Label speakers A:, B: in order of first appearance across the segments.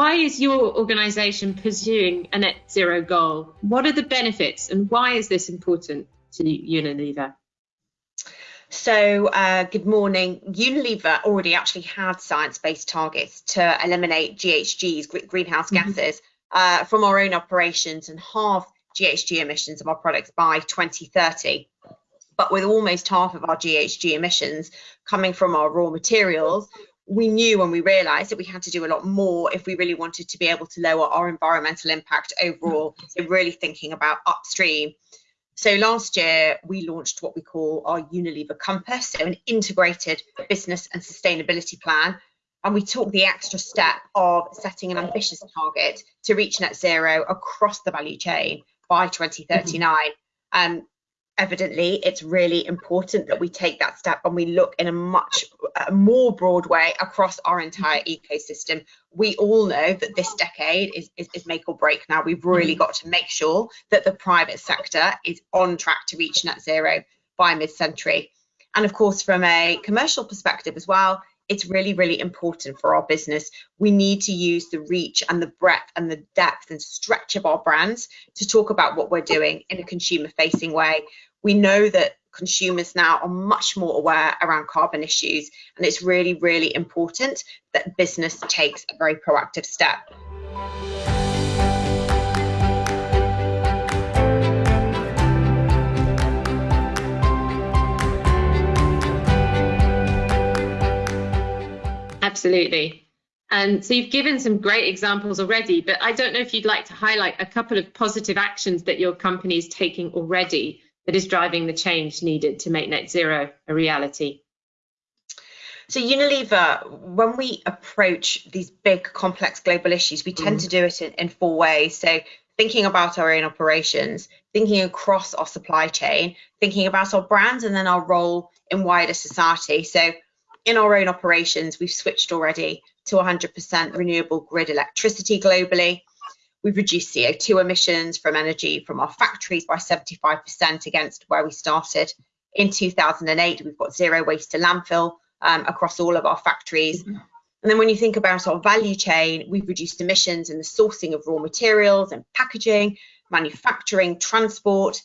A: why is your organisation pursuing a net zero goal? What are the benefits and why is this important to Unilever?
B: So, uh, good morning. Unilever already actually had science-based targets to eliminate GHGs, greenhouse mm-hmm. gases, uh, from our own operations and halve GHG emissions of our products by 2030. But with almost half of our GHG emissions coming from our raw materials, we knew and we realized that we had to do a lot more if we really wanted to be able to lower our environmental impact overall. So, really thinking about upstream. So, last year we launched what we call our Unilever Compass, so an integrated business and sustainability plan. And we took the extra step of setting an ambitious target to reach net zero across the value chain by 2039. Mm-hmm. Um, evidently it's really important that we take that step and we look in a much more broad way across our entire ecosystem we all know that this decade is, is, is make or break now we've really got to make sure that the private sector is on track to reach net zero by mid-century and of course from a commercial perspective as well it's really, really important for our business. We need to use the reach and the breadth and the depth and stretch of our brands to talk about what we're doing in a consumer facing way. We know that consumers now are much more aware around carbon issues, and it's really, really important that business takes a very proactive step.
A: Absolutely. And so you've given some great examples already, but I don't know if you'd like to highlight a couple of positive actions that your company is taking already that is driving the change needed to make net zero a reality.
B: So Unilever, when we approach these big complex global issues, we tend mm. to do it in, in four ways. So thinking about our own operations, thinking across our supply chain, thinking about our brands and then our role in wider society. So in our own operations, we've switched already to 100% renewable grid electricity globally. We've reduced CO2 emissions from energy from our factories by 75% against where we started. In 2008, we've got zero waste to landfill um, across all of our factories. Mm -hmm. And then when you think about our value chain, we've reduced emissions in the sourcing of raw materials and packaging, manufacturing, transport.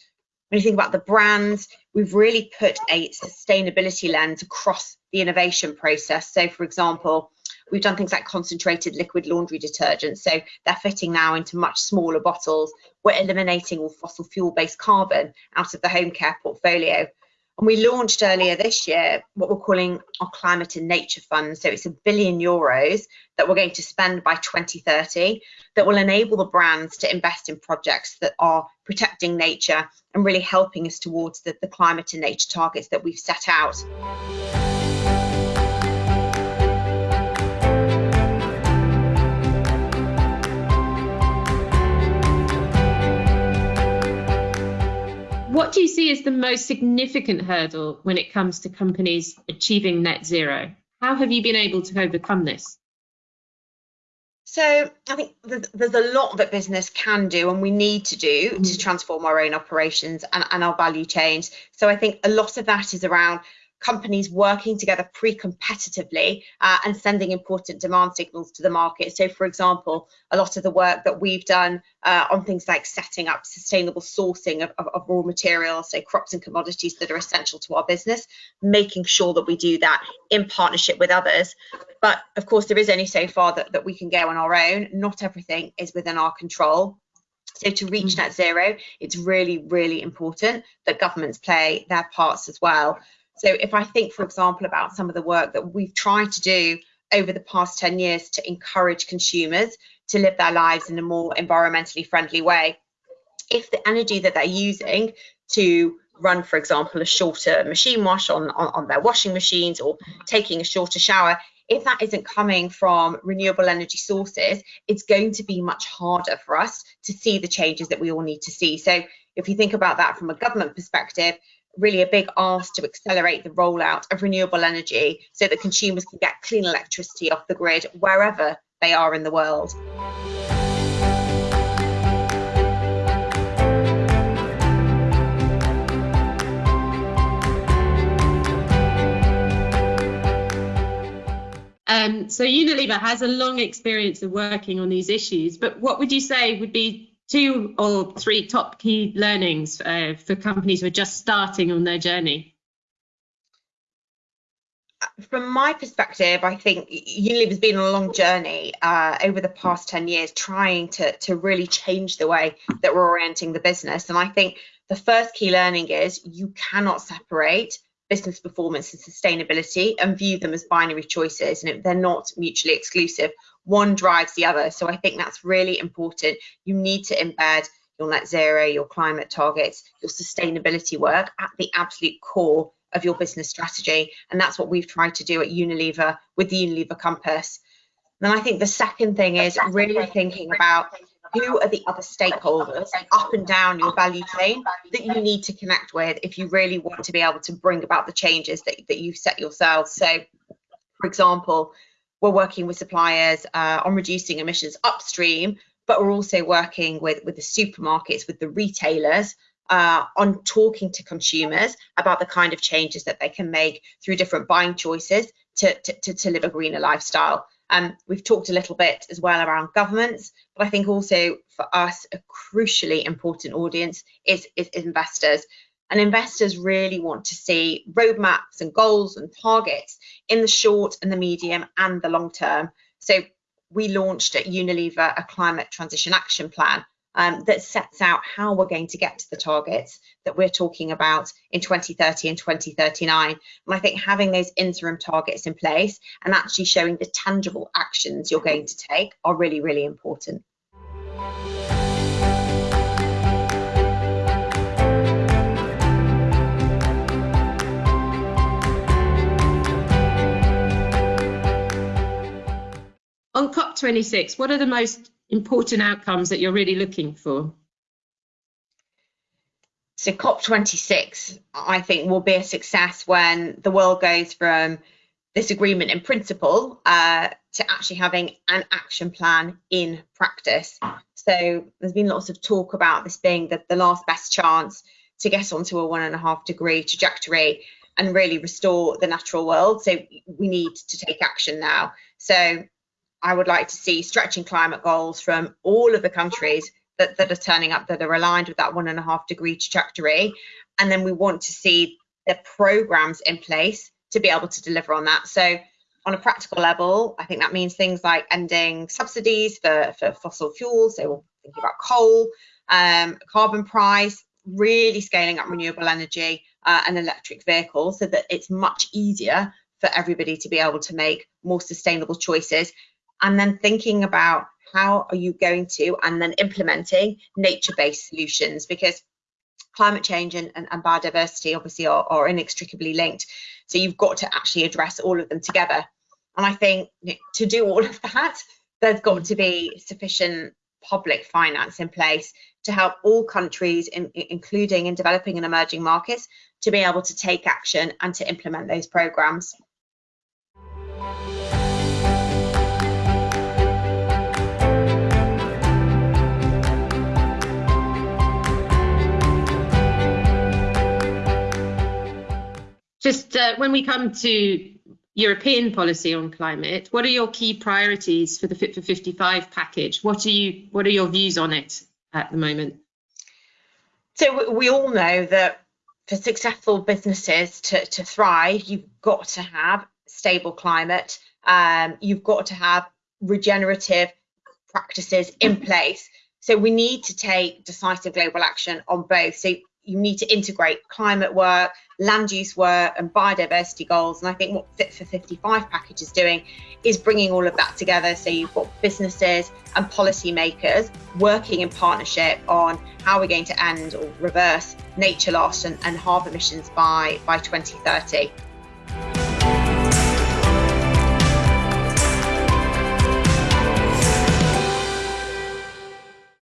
B: When you think about the brands, we've really put a sustainability lens across the innovation process. So, for example, we've done things like concentrated liquid laundry detergent. So they're fitting now into much smaller bottles. We're eliminating all fossil fuel based carbon out of the home care portfolio. And we launched earlier this year what we're calling our climate and nature fund. So it's a billion euros that we're going to spend by 2030 that will enable the brands to invest in projects that are protecting nature and really helping us towards the, the climate and nature targets that we've set out.
A: Do you see as the most significant hurdle when it comes to companies achieving net zero? How have you been able to overcome this?
B: So I think there's a lot that business can do and we need to do mm-hmm. to transform our own operations and, and our value chains. So I think a lot of that is around companies working together pre-competitively uh, and sending important demand signals to the market. So, for example, a lot of the work that we've done uh, on things like setting up sustainable sourcing of, of, of, raw materials, so crops and commodities that are essential to our business, making sure that we do that in partnership with others. But of course, there is only so far that, that we can go on our own. Not everything is within our control. So to reach mm. net zero, it's really, really important that governments play their parts as well. So if I think, for example, about some of the work that we've tried to do over the past 10 years to encourage consumers to live their lives in a more environmentally friendly way, if the energy that they're using to run, for example, a shorter machine wash on, on, on their washing machines or taking a shorter shower, if that isn't coming from renewable energy sources, it's going to be much harder for us to see the changes that we all need to see. So if you think about that from a government perspective, really a big ask to accelerate the rollout of renewable energy so that consumers can get clean electricity off the grid wherever they are in the world.
A: Um, so Unilever has a long experience of working on these issues, but what would you say would be two or three top key learnings uh, for companies who are just starting on their journey?
B: From my perspective, I think Unilever's been on a long journey uh, over the past 10 years trying to, to really change the way that we're orienting the business. And I think the first key learning is you cannot separate business performance and sustainability and view them as binary choices and they're not mutually exclusive. One drives the other. So i think that's really important. You need to embed your net zero your climate targets your sustainability work at the absolute core of your business strategy. And that's what we've tried to do at unilever with the unilever compass. And i think the second thing is really thinking about who are the other stakeholders up and down your value chain that you need to connect with if you really want to be able to bring about the changes that, that you've set yourselves. So, for example, we're working with suppliers uh, on reducing emissions upstream, but we're also working with, with the supermarkets, with the retailers uh, on talking to consumers about the kind of changes that they can make through different buying choices to, to, to, live a greener lifestyle. Um, we've talked a little bit as well around governments, but I think also for us, a crucially important audience is, is investors. And investors really want to see roadmaps and goals and targets in the short and the medium and the long term. So we launched at Unilever a climate transition action plan um, that sets out how we're going to get to the targets that we're talking about in 2030 and 2039. And I think having those interim targets in place and actually showing the tangible actions you're going to take are really, really important.
A: On COP26, what are the most important outcomes that you're really looking for?
B: So COP26, I think, will be a success when the world goes from this agreement in principle uh, to actually having an action plan in practice. So there's been lots of talk about this being the, the last best chance to get onto a one and a half degree trajectory and really restore the natural world. So we need to take action now. So I would like to see stretching climate goals from all of the countries that, that are turning up that are aligned with that one and a half degree trajectory. And then we want to see the programs in place to be able to deliver on that. So on a practical level, I think that means things like ending subsidies for, for fossil fuels. So we're thinking about coal, um, carbon price, really scaling up renewable energy uh, and electric vehicles so that it's much easier for everybody to be able to make more sustainable choices and then thinking about how are you going to and then implementing nature-based solutions because climate change and, and, and biodiversity obviously are, are, inextricably linked. So you've got to actually address all of them together. And i think to do all of that there's got to be sufficient public finance in place to help all countries in, including in developing and emerging markets to be able to take action and to implement those programs
A: Just uh, when we come to European policy on climate, what are your key priorities for the Fit for 55 package? What are you? What are your views on it at the moment?
B: So we all know that for successful businesses to, to thrive, you've got to have stable climate. Um, you've got to have regenerative practices in place. So we need to take decisive global action on both. So you need to integrate climate work, land use work, and biodiversity goals. And I think what Fit for 55 package is doing is bringing all of that together. So you've got businesses and policymakers working in partnership on how we're going to end or reverse nature loss and, and halve emissions by, by 2030.